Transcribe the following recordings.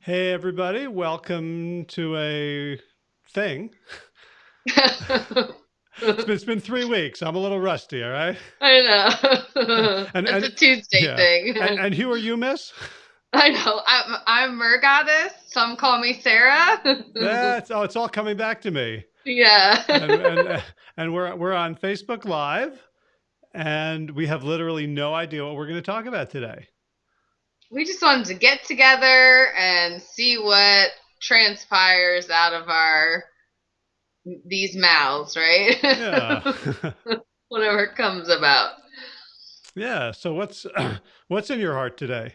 Hey, everybody. Welcome to a thing. It's been, it's been three weeks. I'm a little rusty, all right? I know. And, it's and a Tuesday yeah. thing. And, and who are you, miss? I know. I'm I'm Mer Goddess. Some call me Sarah. That's, oh, it's all coming back to me. yeah. And, and, and we're, we're on Facebook Live, and we have literally no idea what we're going to talk about today. We just wanted to get together and see what transpires out of our these mouths, right? Yeah. Whatever comes about. yeah. So what's, what's in your heart today?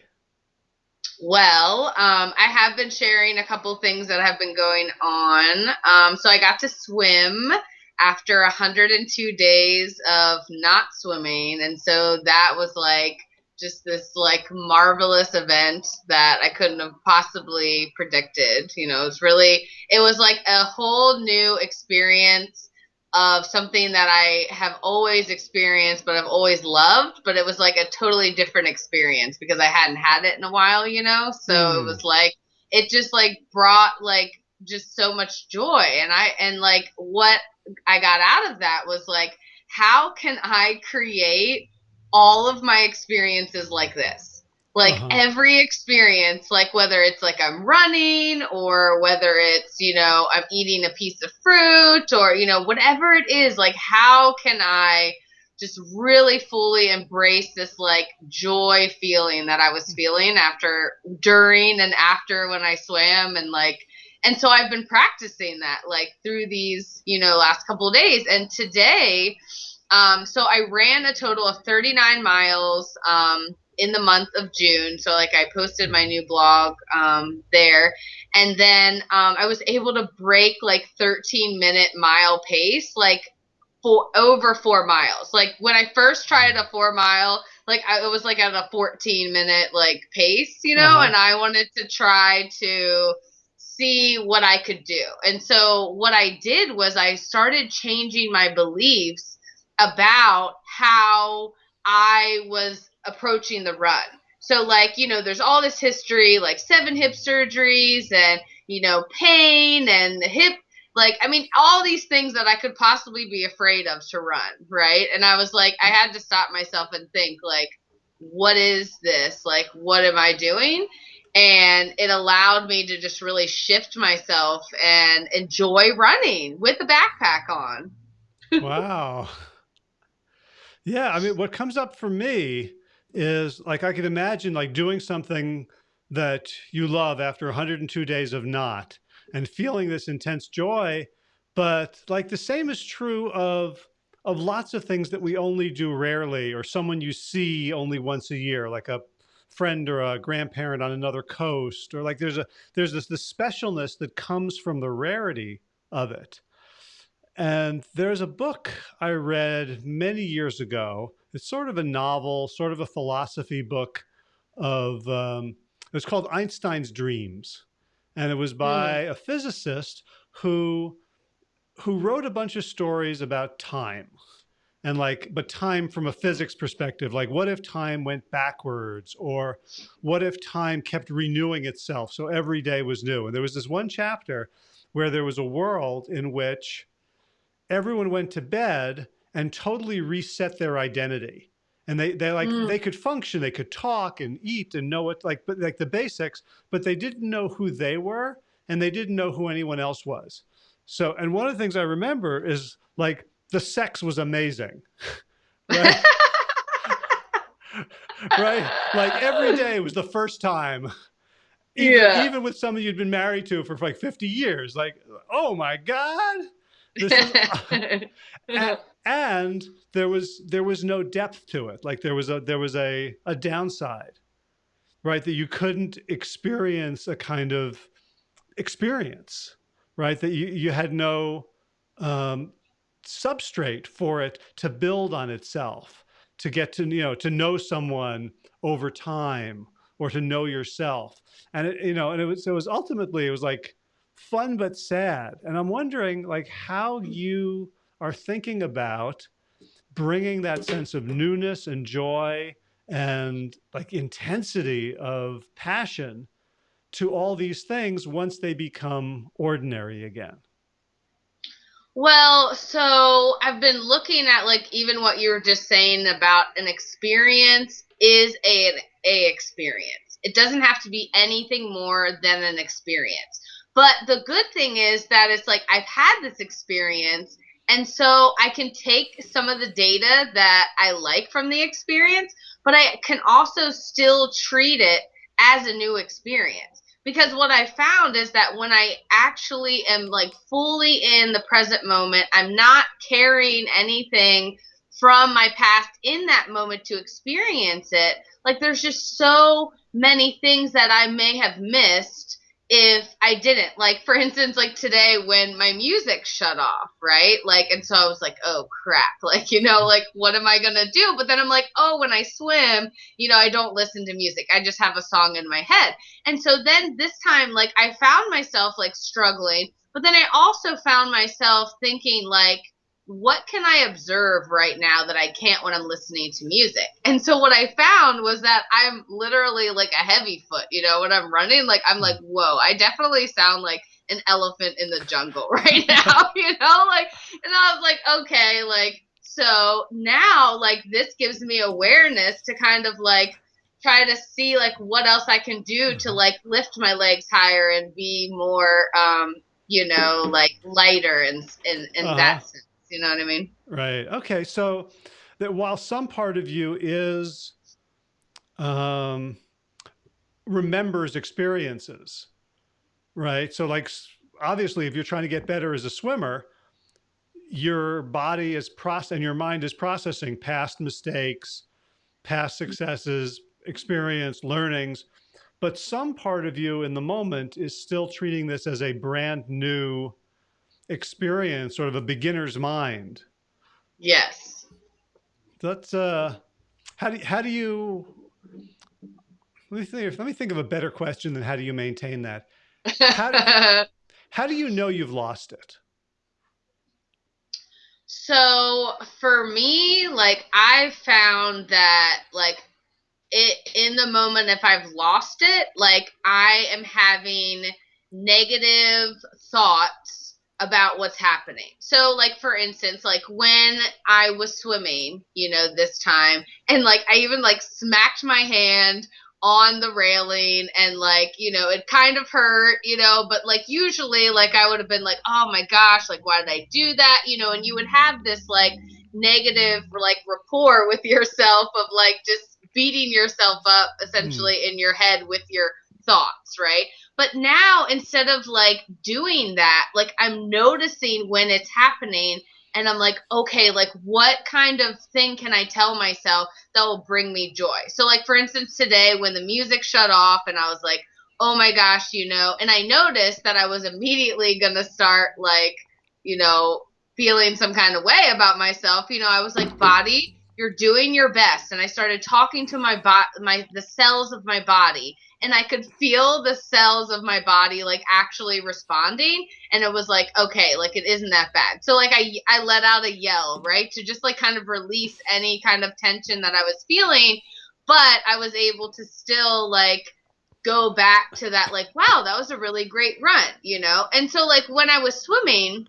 Well, um, I have been sharing a couple things that have been going on. Um, so I got to swim after 102 days of not swimming, and so that was like just this like marvelous event that I couldn't have possibly predicted. You know, it's really it was like a whole new experience of something that I have always experienced, but I've always loved. But it was like a totally different experience because I hadn't had it in a while, you know? So Hmm. it was like, it just like brought like just so much joy. And I, and like what I got out of that was like, how can I create all of my experiences like this? Like Uh-huh. every experience, like whether it's like I'm running or whether it's, you know, I'm eating a piece of fruit or, you know, whatever it is, like how can I just really fully embrace this like joy feeling that I was feeling after, during, and after when I swam and like, and so I've been practicing that like through these, you know, last couple of days. And today, um, so I ran a total of 39 miles um, in the month of June. So like I posted my new blog um, there, and then um, I was able to break like 13 minute mile pace, like for over four miles. Like when I first tried a four mile, like I it was like at a 14 minute like pace, you know, Uh-huh. and I wanted to try to see what I could do. And so what I did was I started changing my beliefs about how I was approaching the run. So like, you know, there's all this history like seven hip surgeries and, you know, pain and the hip like I mean all these things that I could possibly be afraid of to run, right? And I was like I had to stop myself and think like what is this? Like what am I doing? And it allowed me to just really shift myself and enjoy running with the backpack on. Wow. Yeah, I mean, what comes up for me is like I could imagine like doing something that you love after 102 days of not and feeling this intense joy, but like the same is true of of lots of things that we only do rarely or someone you see only once a year like a friend or a grandparent on another coast or like there's a there's this this specialness that comes from the rarity of it. And there's a book I read many years ago. It's sort of a novel, sort of a philosophy book of, um, it's called Einstein's Dreams. And it was by a physicist who, who wrote a bunch of stories about time and like, but time from a physics perspective, like what if time went backwards or what if time kept renewing itself? So every day was new. And there was this one chapter where there was a world in which everyone went to bed and totally reset their identity. And they, they like, Mm. they could function, they could talk and eat and know what, like, but like the basics, but they didn't know who they were and they didn't know who anyone else was. So, and one of the things I remember is like the sex was amazing. Right? right? Like every day was the first time. Even, Yeah. even with someone you'd been married to for like 50 years, like, oh my God. Is, a- and there was there was no depth to it. Like there was a there was a a downside, right? That you couldn't experience a kind of experience, right? That you you had no um, substrate for it to build on itself, to get to you know to know someone over time or to know yourself, and it, you know, and it was it was ultimately it was like fun but sad, and I'm wondering like how you are thinking about bringing that sense of newness and joy and like intensity of passion to all these things once they become ordinary again? Well, so I've been looking at like even what you were just saying about an experience is a a experience. It doesn't have to be anything more than an experience. But the good thing is that it's like I've had this experience and so I can take some of the data that I like from the experience, but I can also still treat it as a new experience. Because what I found is that when I actually am like fully in the present moment, I'm not carrying anything from my past in that moment to experience it. Like there's just so many things that I may have missed if I didn't. Like for instance, like today when my music shut off, right? Like and so I was like, "Oh crap." Like, you know, like what am I to do? But then I'm like, "Oh, when I swim, you know, I don't listen to music. I just have a song in my head." And so then this time like I found myself like struggling, but then I also found myself thinking like what can I observe right now that I can't when I'm listening to music? And so what I found was that I'm literally like a heavy foot, you know, when I'm running, like I'm like, whoa, I definitely sound like an elephant in the jungle right now, you know, like, and I was like, okay, like, so now like this gives me awareness to kind of like try to see like what else I can do to mm-hmm. like lift my legs higher and be more, um, you know, like lighter and in, in, uh-huh. that sense. You know what I mean? Right. Okay. So that while some part of you is um, remembers experiences, right? So like obviously, if you're trying to get better as a swimmer, your body is process and your mind is processing past mistakes, past successes, experience, learnings. But some part of you in the moment is still treating this as a brand new experience, sort of a beginner's mind. Yes. That's uh, how do how do you? Let me think. Let me think of a better question than how do you maintain that. How do, how do you know you've lost it? So for me, like I found that like it in the moment if I've lost it, like I am having negative thoughts about what's happening. So like for instance, like when I was swimming, you know, this time and like I even like smacked my hand on the railing and like, you know, it kind of hurt, you know, but like usually like I would have been like, "Oh my gosh, like why did I do that?" you know, and you would have this like negative like rapport with yourself of like just beating yourself up essentially mm. in your head with your thoughts, right? But now instead of like doing that, like I'm noticing when it's happening and I'm like, okay, like what kind of thing can I tell myself that will bring me joy? So like for instance today when the music shut off and I was like, "Oh my gosh, you know." And I noticed that I was immediately going to start like, you know, feeling some kind of way about myself. You know, I was like, "Body, you're doing your best." And I started talking to my body my the cells of my body and I could feel the cells of my body like actually responding. And it was like okay like it isn't that bad. So like I I let out a yell right to just like kind of release any kind of tension that I was feeling. But I was able to still like go back to that like wow that was a really great run you know? And so like when I was swimming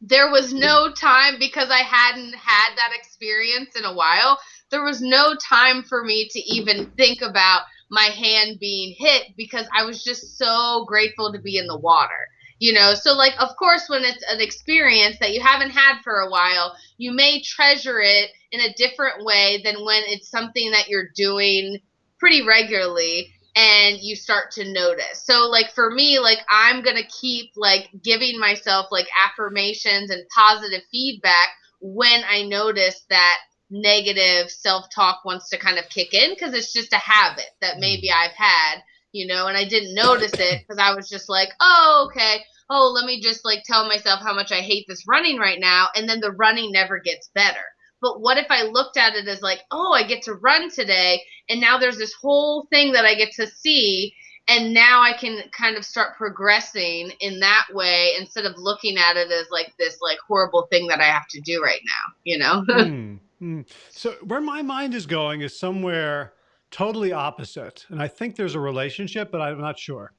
there was no time because I hadn't had that experience in a while there was no time for me to even think about my hand being hit because I was just so grateful to be in the water. You know, so like, of course, when it's an experience that you haven't had for a while, you may treasure it in a different way than when it's something that you're doing pretty regularly and you start to notice. So like for me, like I'm going to keep like giving myself like affirmations and positive feedback when I notice that negative self-talk wants to kind of kick in because it's just a habit that mm. maybe I've had, you know, and I didn't notice it because I was just like, "Oh, okay. Oh, let me just like tell myself how much I hate this running right now." And then the running never gets better. But what if I looked at it as like, "Oh, I get to run today and now there's this whole thing that I get to see and now I can kind of start progressing in that way instead of looking at it as like this like horrible thing that I have to do right now, you know?" mm. Mm. So where my mind is going is somewhere totally opposite. And I think there's a relationship, but I'm not sure.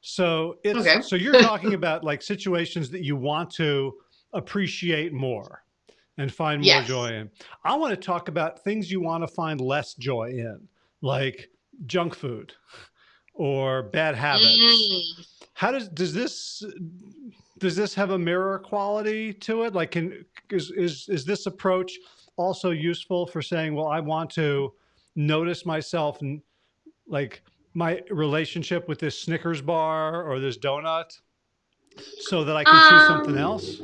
So it's Okay. so you're talking about like situations that you want to appreciate more and find more Yes. joy in. I want to talk about things you want to find less joy in, like junk food or bad habits. Mm. How does does this does this have a mirror quality to it? Like, can is is is this approach also useful for saying, well, I want to notice myself and like my relationship with this Snickers bar or this donut, so that I can choose something Um, else?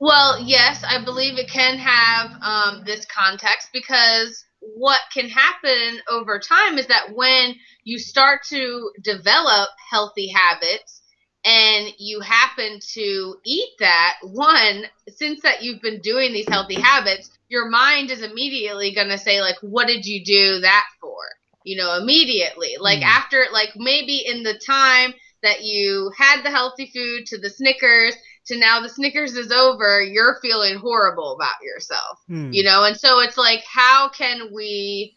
Well, yes, I believe it can have um, this context because what can happen over time is that when you start to develop healthy habits and you happen to eat that, one, since that you've been doing these healthy habits, your mind is immediately going to say like, "What did you do that for?" You know, immediately. Like Mm. after, like maybe in the time that you had the healthy food to the Snickers to now the Snickers is over, you're feeling horrible about yourself, Hmm. you know? And so it's like, how can we,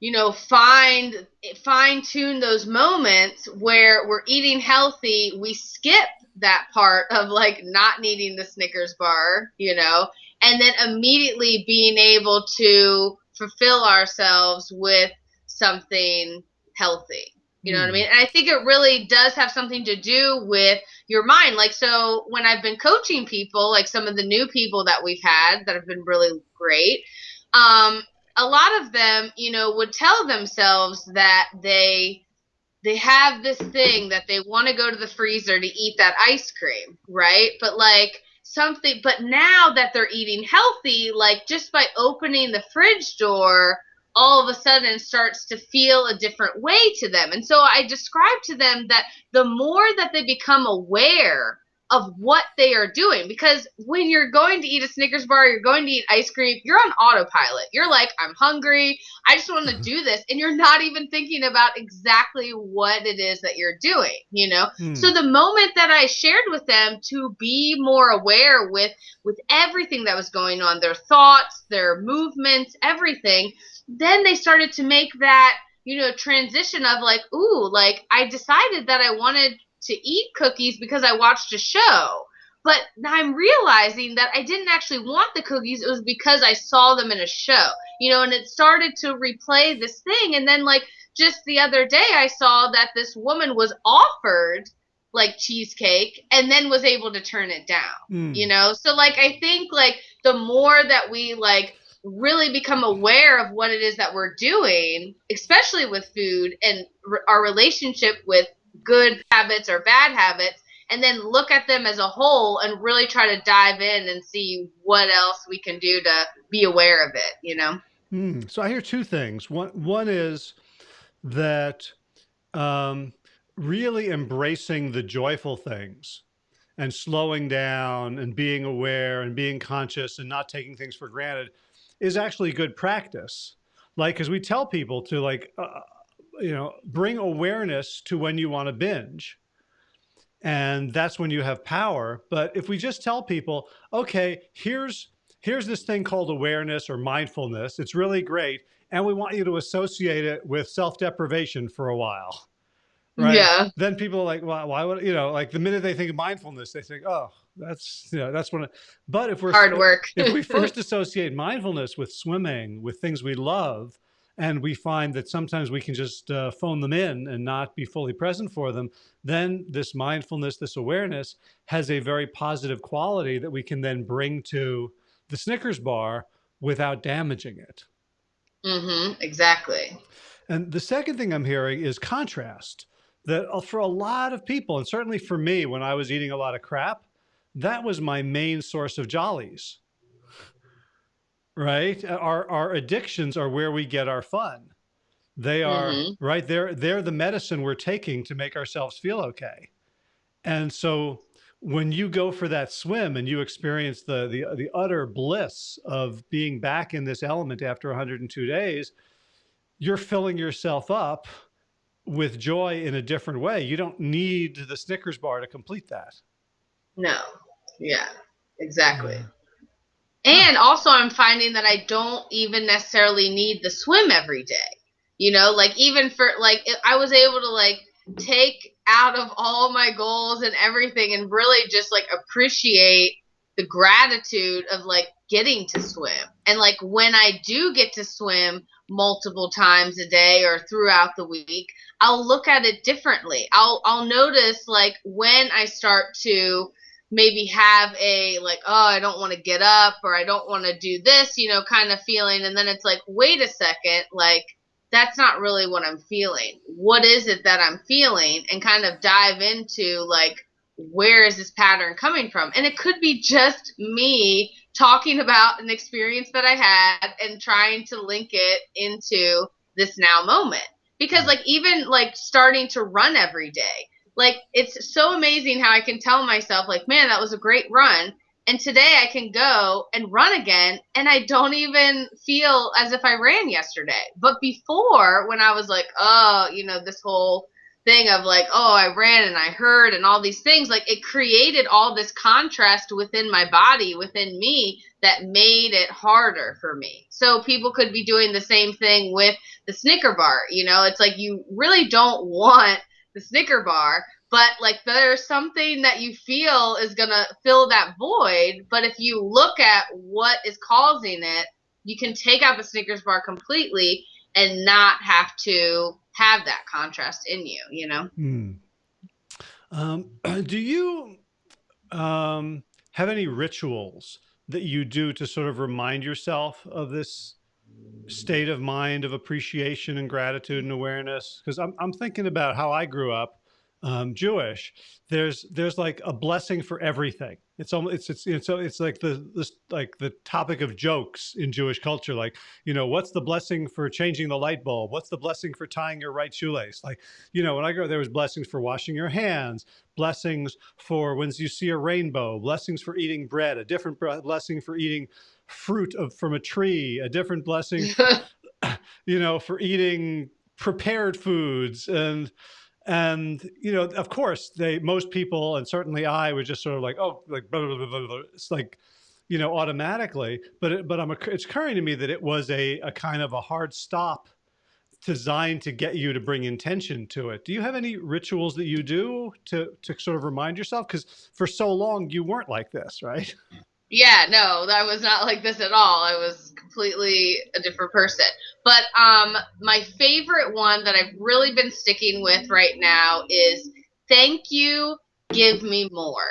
you know, find, fine tune those moments where we're eating healthy, we skip that part of like not needing the Snickers bar, you know, and then immediately being able to fulfill ourselves with something healthy. You know what I Hmm. mean? And I think it really does have something to do with your mind. Like, so when I've been coaching people, like some of the new people that we've had that have been really great, um, a lot of them, you know, would tell themselves that they they have this thing that they want to go to the freezer to eat that ice cream, right? But like something, but now that they're eating healthy, like just by opening the fridge door, all of a sudden starts to feel a different way to them. And so I describe to them that the more that they become aware of what they are doing, because when you're going to eat a Snickers bar, you're going to eat ice cream, you're on autopilot. You're like, I'm hungry. I just want to do this. And you're not even thinking about exactly what it is that you're doing, you know? Hmm. So the moment that I shared with them to be more aware with with everything that was going on, their thoughts, their movements, everything, then they started to make that, you know, transition of like, ooh, like I decided that I wanted to eat cookies because I watched a show. But now I'm realizing that I didn't actually want the cookies. It was because I saw them in a show, you know, and it started to replay this thing. And then, like, just the other day, I saw that this woman was offered like cheesecake and then was able to turn it down Hmm. you know so like i think like the more that we like really become aware of what it is that we're doing especially with food and our relationship with good habits or bad habits and then look at them as a whole and really try to dive in and see what else we can do to be aware of it you know Hmm. So I hear two things. One one is that um, really embracing the joyful things and slowing down and being aware and being conscious and not taking things for granted is actually good practice. Like, because we tell people to like, uh, you know, bring awareness to when you want to binge. And that's when you have power. But if we just tell people, okay, here's here's this thing called awareness or mindfulness. It's really great. And we want you to associate it with self-deprivation for a while. Right. yeah Then people are like, why, why would, you know, like the minute they think of mindfulness, they think, oh, that's, you know, that's one. but if we're, hard work if we first associate mindfulness with swimming, with things we love, and we find that sometimes we can just uh, phone them in and not be fully present for them, then this mindfulness, this awareness has a very positive quality that we can then bring to the Snickers bar without damaging it. Mm -hmm, exactly And the second thing I'm hearing is contrast. That uh, for a lot of people, and certainly for me, when I was eating a lot of crap, that was my main source of jollies. Right? Our our addictions are where we get our fun. They are Mhm. right. They're they're the medicine we're taking to make ourselves feel okay. And so when you go for that swim and you experience the the the utter bliss of being back in this element after 102 days, you're filling yourself up with joy in a different way. You don't need the Snickers bar to complete that. no yeah exactly. And also, I'm finding that I don't even necessarily need the swim every day. You know, like even for like, I was able to like take out of all my goals and everything and really just like appreciate the gratitude of like getting to swim. And like when I do get to swim multiple times a day or throughout the week, I'll look at it differently. I'll I'll notice like when I start to maybe have a like oh I don't want to get up or I don't want to do this, you know, kind of feeling and then it's like wait a second, like that's not really what I'm feeling. What is it that I'm feeling and kind of dive into like where is this pattern coming from? And it could be just me talking about an experience that I had and trying to link it into this now moment. Because like even like starting to run every day, like it's so amazing how I can tell myself like, man, that was a great run. And today I can go and run again and I don't even feel as if I ran yesterday. But before when I was like, oh, you know, this whole thing of like, oh, I ran and I heard and all these things, like it created all this contrast within my body, within me, that made it harder for me. So people could be doing the same thing with the Snicker bar. You know, it's like you really don't want the Snicker bar, but like there's something that you feel is to fill that void. But if you look at what is causing it, you can take out the Snickers bar completely and not have to have that contrast in you, you know? Hmm. Um, do you um, have any rituals that you do to sort of remind yourself of this state of mind of appreciation and gratitude and awareness? Because I'm, I'm thinking about how I grew up um, Jewish, there's there's like a blessing for everything. It's almost it's it's it's, it's like the this like the topic of jokes in Jewish culture. Like you know, what's the blessing for changing the light bulb? What's the blessing for tying your right shoelace? Like you know, when I grew up, there was blessings for washing your hands, blessings for when you see a rainbow, blessings for eating bread, a different blessing for eating fruit of from a tree, a different blessing, you know, for eating prepared foods. And and you know of course they most people and certainly i was just sort of like oh like blah, blah, blah, it's like you know automatically. But it, but i'm it's occurring to me that it was a, a kind of a hard stop designed to get you to bring intention to it. Do you have any rituals that you do to to sort of remind yourself? Because for so long you weren't like this right hmm. Yeah, no, I was not like this at all. I was completely a different person. But um, my favorite one that I've really been sticking with right now is thank you, give me more.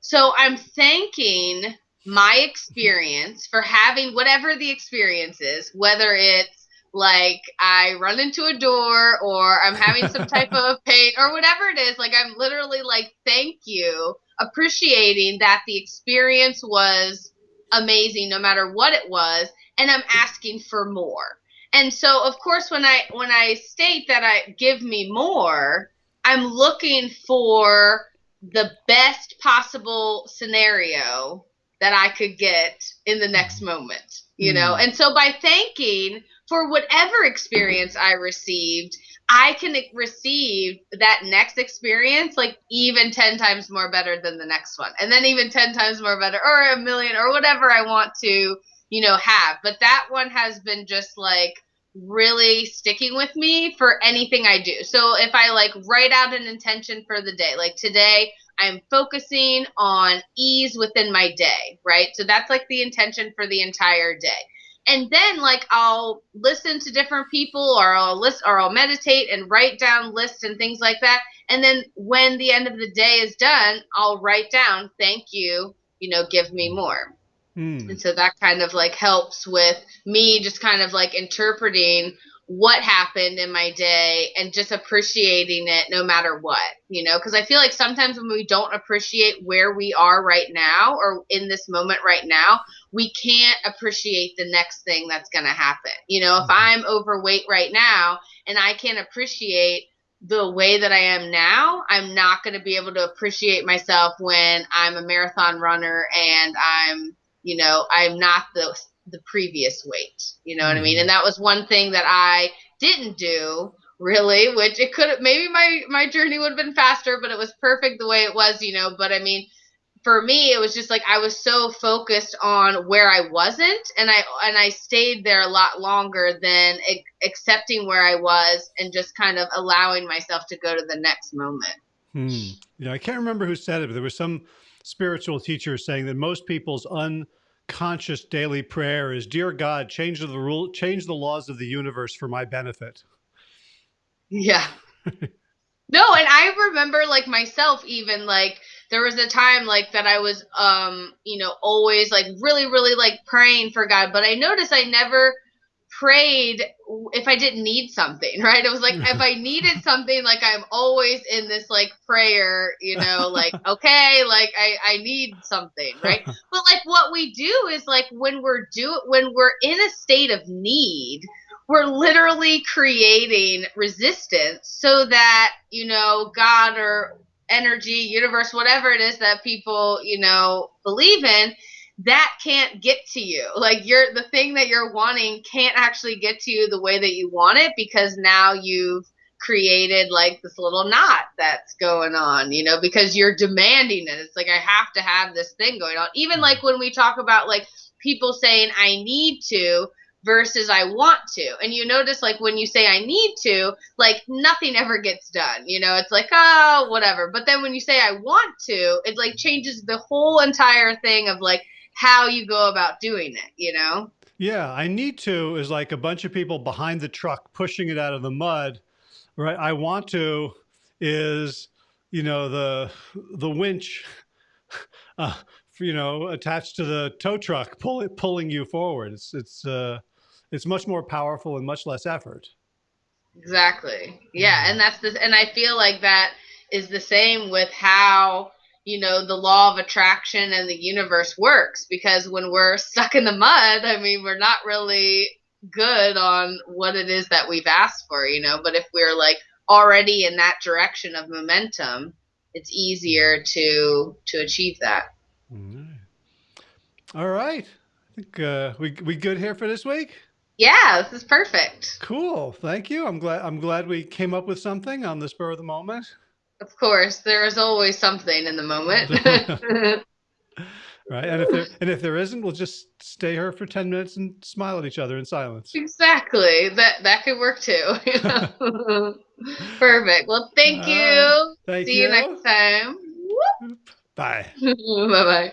So I'm thanking my experience for having whatever the experience is, whether it's like I run into a door or I'm having some type of pain or whatever it is. Like I'm literally like, thank you appreciating that the experience was amazing no matter what it was and i'm asking for more. And so of course when i when i state that i give me more i'm looking for the best possible scenario that i could get in the next mm-hmm. moment you know mm. and so by thanking for whatever experience i received I can receive that next experience like even 10 times more better than the next one. And then even 10 times more better or a million or whatever I want to, you know, have. But that one has been just like really sticking with me for anything I do. So if I like write out an intention for the day, like today I'm focusing on ease within my day, right? So that's like the intention for the entire day and then like I'll listen to different people or I'll list or I'll meditate and write down lists and things like that. And then when the end of the day is done, I'll write down, thank you, you know, give me more. Mm. And so that kind of like helps with me just kind of like interpreting what happened in my day and just appreciating it no matter what, you know, because I feel like sometimes when we don't appreciate where we are right now or in this moment right now, we can't appreciate the next thing that's going to happen. You know, if mm-hmm. I'm overweight right now and I can't appreciate the way that I am now, I'm not going to be able to appreciate myself when I'm a marathon runner and I'm, you know, I'm not the the previous weight. You know what I mean? Mm-hmm. And that was one thing that I didn't do really, which it could have maybe my my journey would have been faster, but it was perfect the way it was, you know. But I mean, for me it was just like I was so focused on where I wasn't and I and I stayed there a lot longer than accepting where I was and just kind of allowing myself to go to the next moment. Hmm. Yeah, I can't remember who said it, but there was some spiritual teacher saying that most people's unconscious daily prayer is, "Dear God, change the rule, change the laws of the universe for my benefit." Yeah. No, and I remember like myself even like there was a time like that I was um, you know, always like really really like praying for God, but I noticed I never prayed if I didn't need something, right? It was like if mm-hmm. I needed something like I'm always in this like prayer, you know, like okay, like I I need something, right? But like what we do is like when we're do when we're in a state of need, we're literally creating resistance so that you know god or energy universe whatever it is that people you know believe in that can't get to you like you're the thing that you're wanting can't actually get to you the way that you want it because now you've created like this little knot that's going on you know because you're demanding it it's like i have to have this thing going on even mm-hmm. like when we talk about like people saying i need to versus I want to. And you notice like when you say I need to, like nothing ever gets done. You know, it's like, oh, whatever. But then when you say I want to, it like changes the whole entire thing of like how you go about doing it, you know? Yeah, I need to is like a bunch of people behind the truck pushing it out of the mud, right? I want to is, you know, the the winch uh, you know, attached to the tow truck, pull it, pulling you forward. It's it's uh, it's much more powerful and much less effort. Exactly. Yeah, and that's this, and I feel like that is the same with how you know the law of attraction and the universe works because when we're stuck in the mud, I mean, we're not really good on what it is that we've asked for, you know, but if we're like already in that direction of momentum, it's easier to to achieve that. All right. I think uh, we we good here for this week. Yeah, this is perfect. Cool. Thank you. I'm glad I'm glad we came up with something on the spur of the moment. Of course, there is always something in the moment. right. And if there and if there isn't, we'll just stay here for 10 minutes and smile at each other in silence. exactly. That that could work too. you know? Perfect. Well, thank you. right. Thank See you you. next time. Bye. bye bye.